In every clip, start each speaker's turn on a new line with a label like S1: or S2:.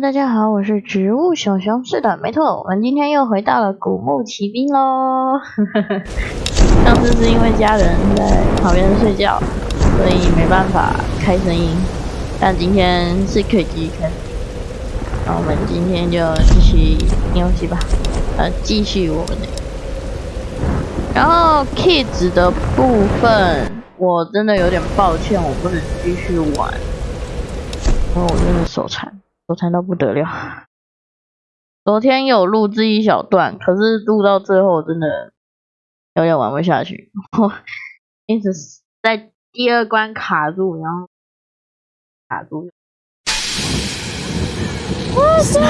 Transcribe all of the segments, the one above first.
S1: 大家好，我是植物小熊。是的，没错，我们今天又回到了古墓奇兵喽。上次是因为家人在旁边睡觉，所以没办法开声音，但今天是可以继续开。那我们今天就继续游戏吧，呃，继续我们的。然后 kids 的部分，我真的有点抱歉，我不能继续玩，因为我真的手残。手残到不得了，昨天有录制一小段，可是录到最后真的有点玩不下去，一直在第二关卡住，然后卡住。我真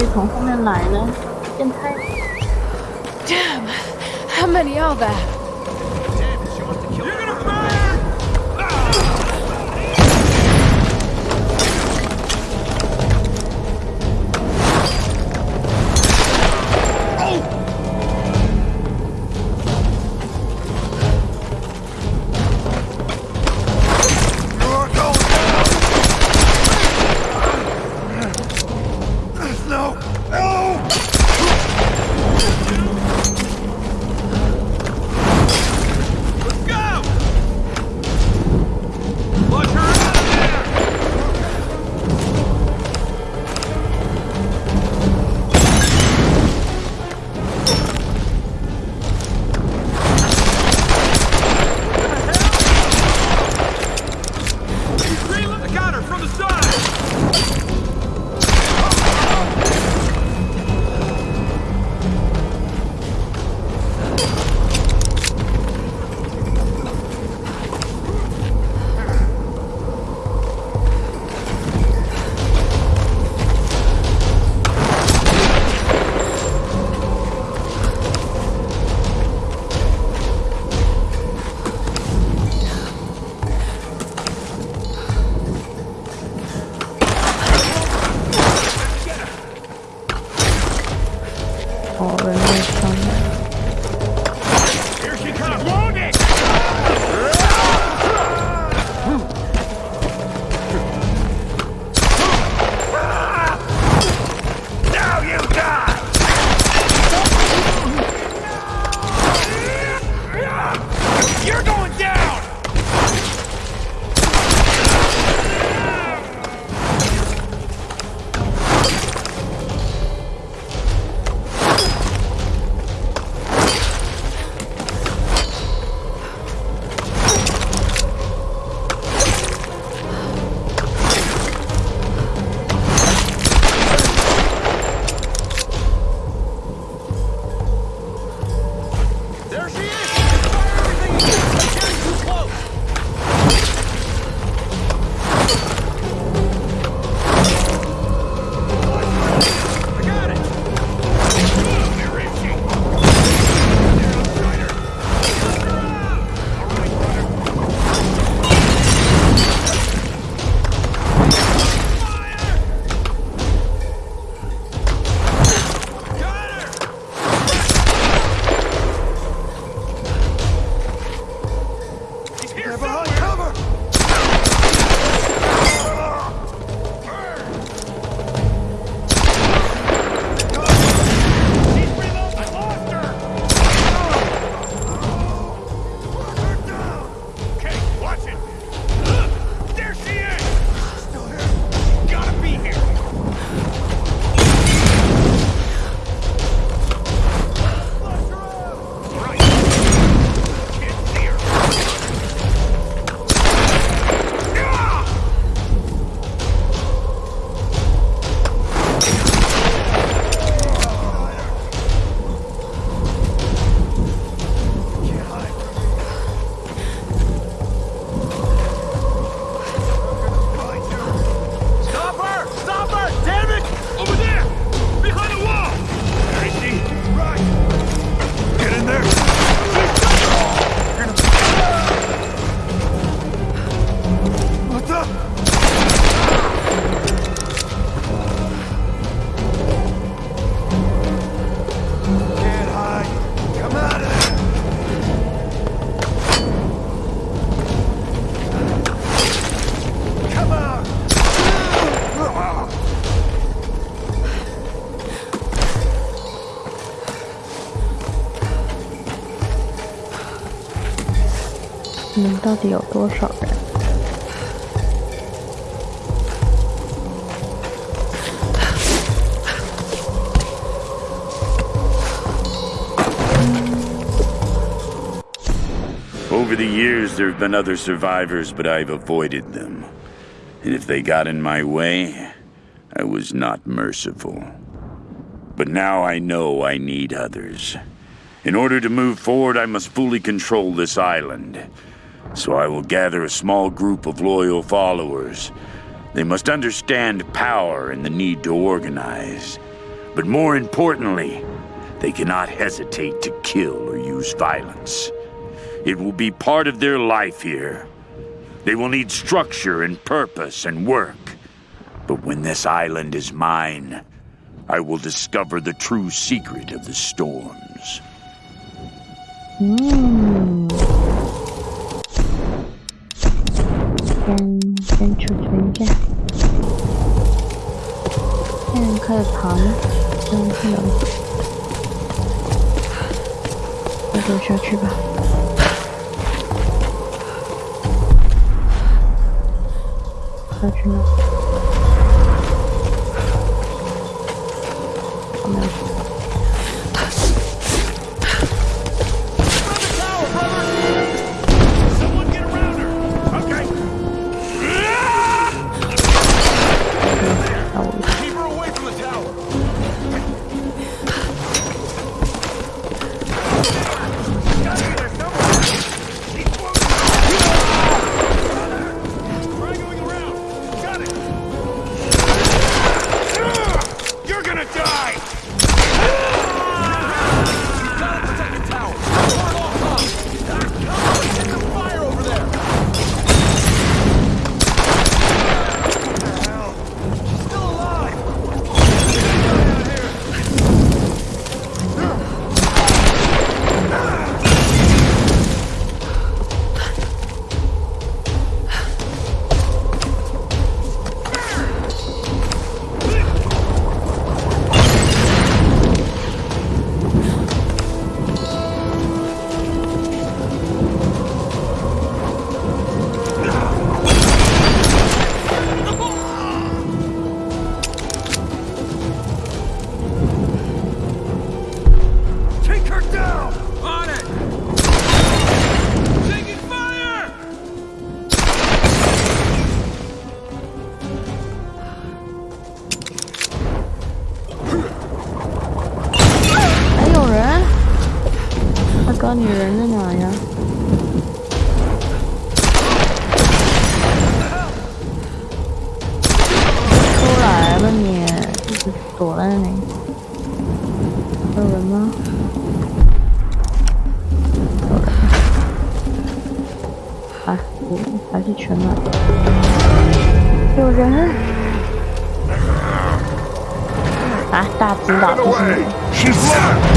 S1: 就从后面来呢？到底有多少人？
S2: Over the years, there have been other survivors, but I've avoided them. And if they got in my way, I was not merciful. But now I know I need others. In order to move forward, I must fully control this island. So I will gather a small group of loyal followers. They must understand power and the need to organize. But more importantly, they cannot hesitate to kill or use violence. It will be part of their life here. They will need structure and purpose and work. But when this island is mine, I will discover the true secret of the storms.
S1: 嗯，先先储存一下，现在开始爬吗？嗯，不能，那就下去吧。下去吗？啊，大只佬不是你。
S3: She's left!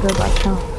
S1: go back home.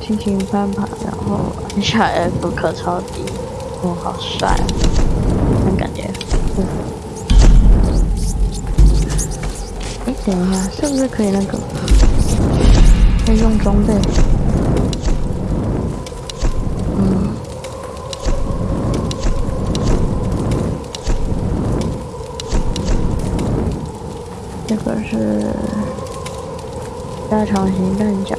S1: 轻轻翻盘，然后按下 F 可超低，哦，好帅啊！那感觉，嗯。哎，等一下，是不是可以那个？可以用装备？嗯。这个是加长型弹夹。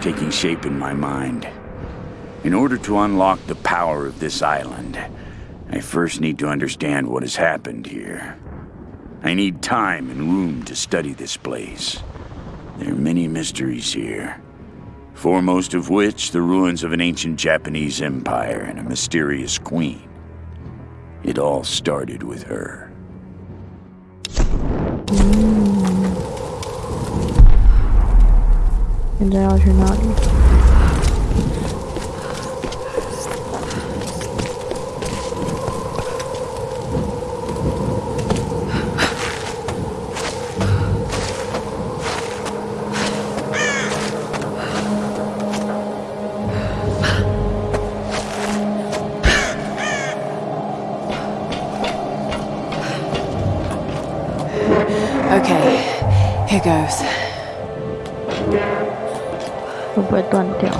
S2: Taking shape in my mind. In order to unlock the power of this island, I first need to understand what has happened here. I need time and room to study this place. There are many mysteries here. Foremost of which, the ruins of an ancient Japanese empire and a mysterious queen. It all started with her.
S1: And I was you're not.
S4: Okay, here goes.
S1: 断掉？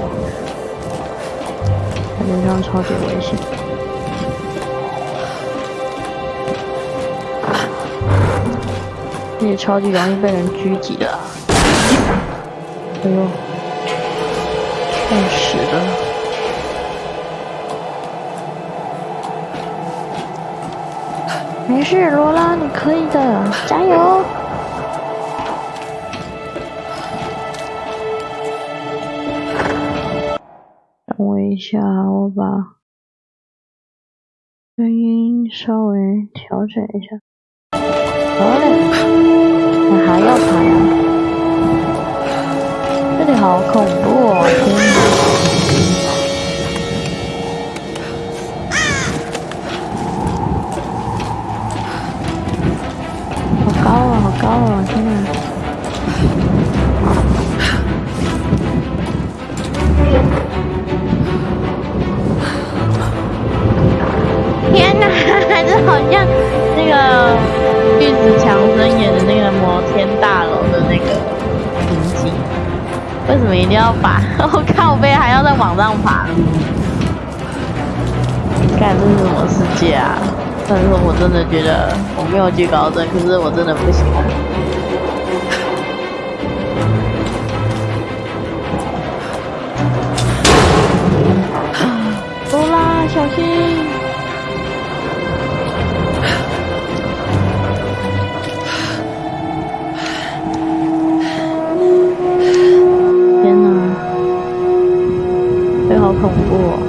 S1: 感觉这样超级危险。也超级容易被人狙击的、哎呦，太屎了！没事，罗拉，你可以的，加油！等我一下，我把声音稍微调整一下。好嘞，我还要爬呀！这里好恐怖哦！天哪！好高啊，好高啊！天哪！像那个玉子强森演的那个摩天大楼的那个情景。为什么一定要把 我靠背还要再往上爬？干这是什么世界啊？但是我真的觉得我没有惧高症，可是我真的不行。走啦，小心！个好恐怖哦！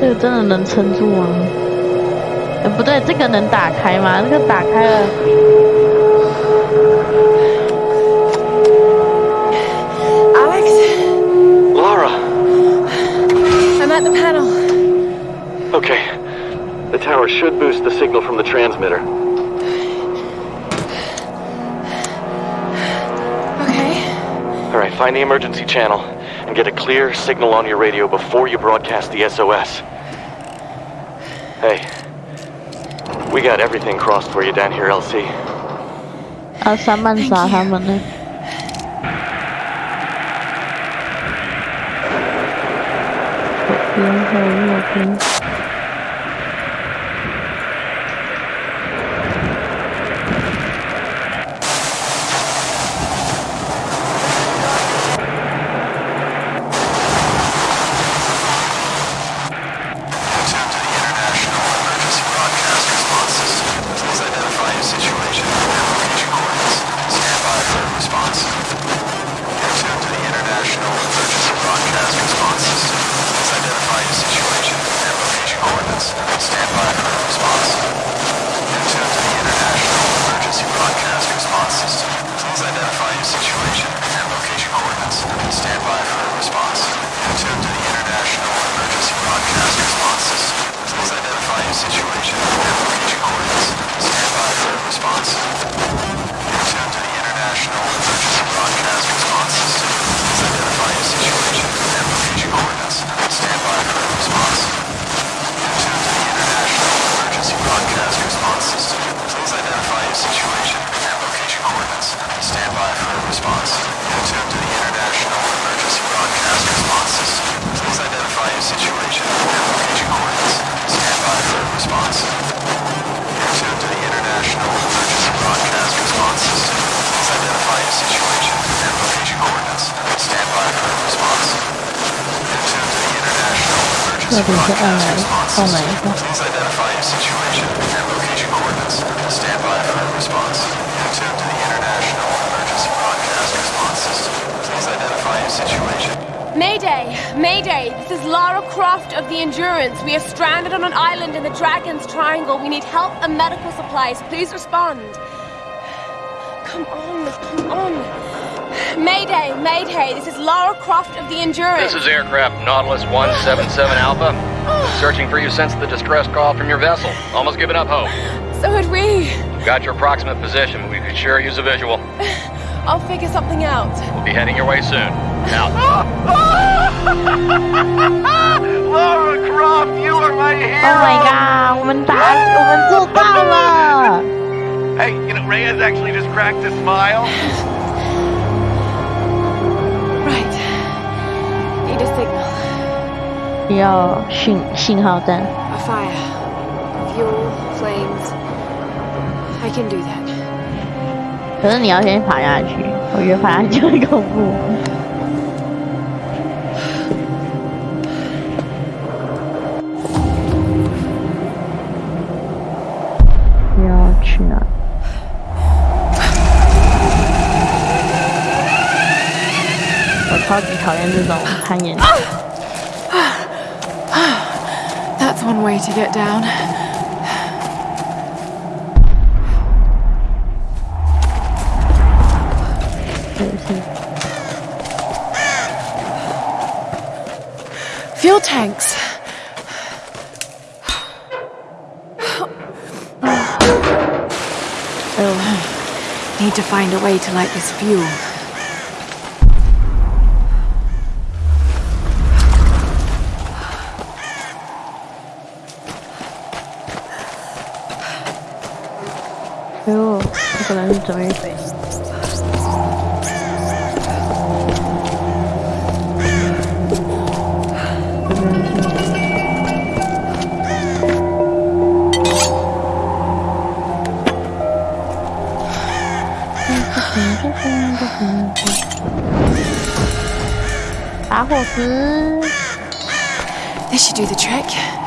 S1: 这个真的能撑住吗？呃，不对，这个能打开吗？这个打开了，
S4: Alex?
S5: Lara!
S4: I'm at the panel.
S5: Okay. The tower should boost the signal from the transmitter.
S4: Okay.
S5: Alright, find the emergency channel and get a clear signal on your radio before you broadcast the SOS. Hey. We got everything crossed for you down here, LC.
S1: Oh, oh my. Please identify your situation and location coordinates. Stand by for a response. To the International Emergency Broadcast Response System. Please identify your situation.
S6: Mayday! Mayday! This is Lara Croft of the Endurance. We are stranded on an island in the Dragon's Triangle. We need help and medical supplies. Please respond. Come on, come on. Mayday! Mayday! This is Lara Croft of the Endurance.
S7: This is aircraft Nautilus 177 Alpha. Searching for you since the distress call from your vessel. Almost given up hope.
S6: So had we.
S7: Got your approximate position. We could sure use a visual.
S6: I'll figure something out.
S7: We'll be heading your way soon. Out.
S5: Lara Croft, you are my hero!
S1: Oh my god！我们打，我们做到了！
S5: Hey, you know, Reyes actually just cracked a smile.
S1: 要信信号弹
S6: ，A fire. Fuel, flames. I can do that.
S1: 可是你要先爬下去，我觉得爬下去很恐怖。要去哪？我超级讨厌这种攀岩。
S4: That's one way to get down. Fuel tanks.
S1: Oh,
S4: Need to find a way to light this fuel.
S1: I hope
S4: sorry. Should do the trick.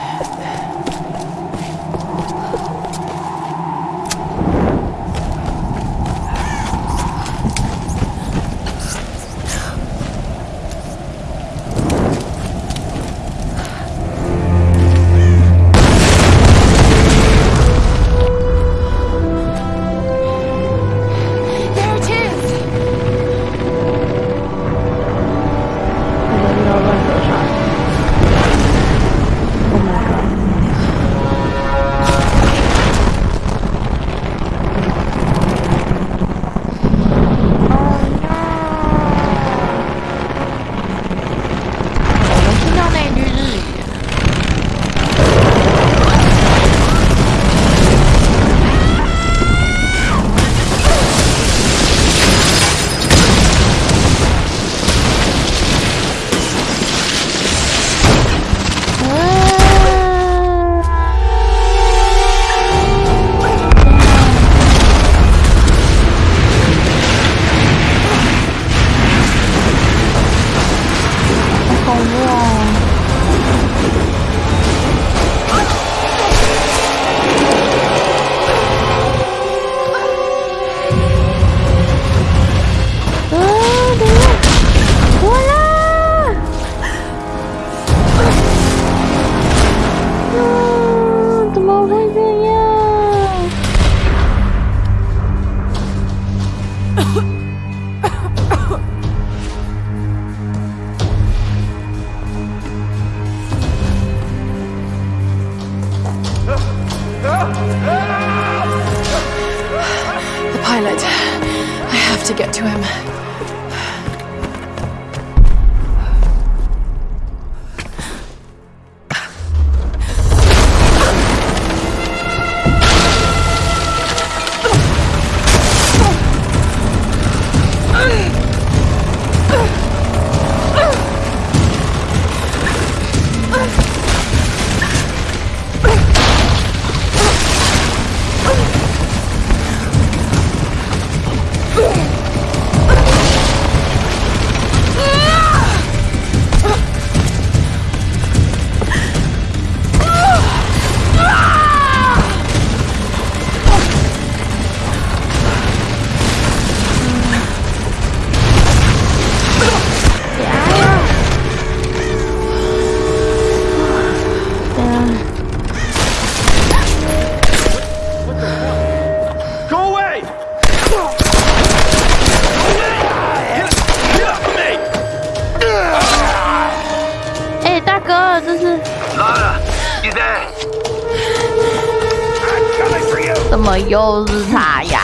S1: 怎么又是他呀？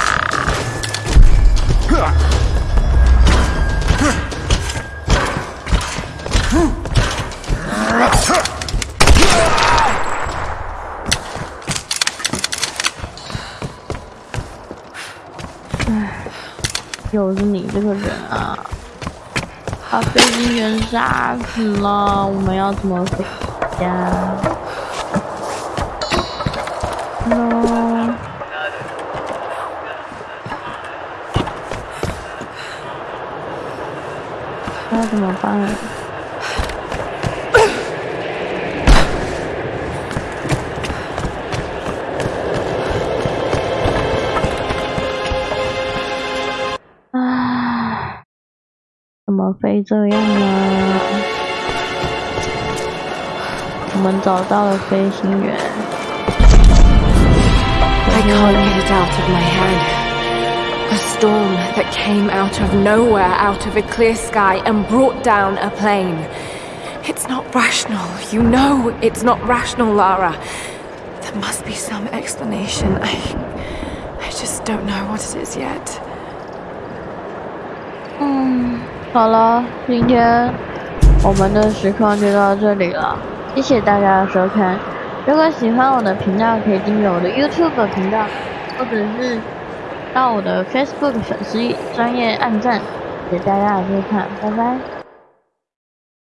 S1: 唉，又是你这个人啊！把飞行员杀死了，我们要怎么回家怎么办？唉，怎么飞这样呢？我们找到了飞行员。
S4: I can't get it out of my head. A storm that came out of nowhere, out of a clear sky, and brought down a plane. It's not rational. You know it's not rational, Lara. There must be some explanation. I. I just don't know what it is yet.
S1: 嗯，好了，今天我们的实况就到这里了，谢谢大家的收看。如果喜欢我的频道，可以订阅我的 YouTube 频道，或者是 到我的 Facebook 粉丝专业按赞。给大家的收看，拜拜。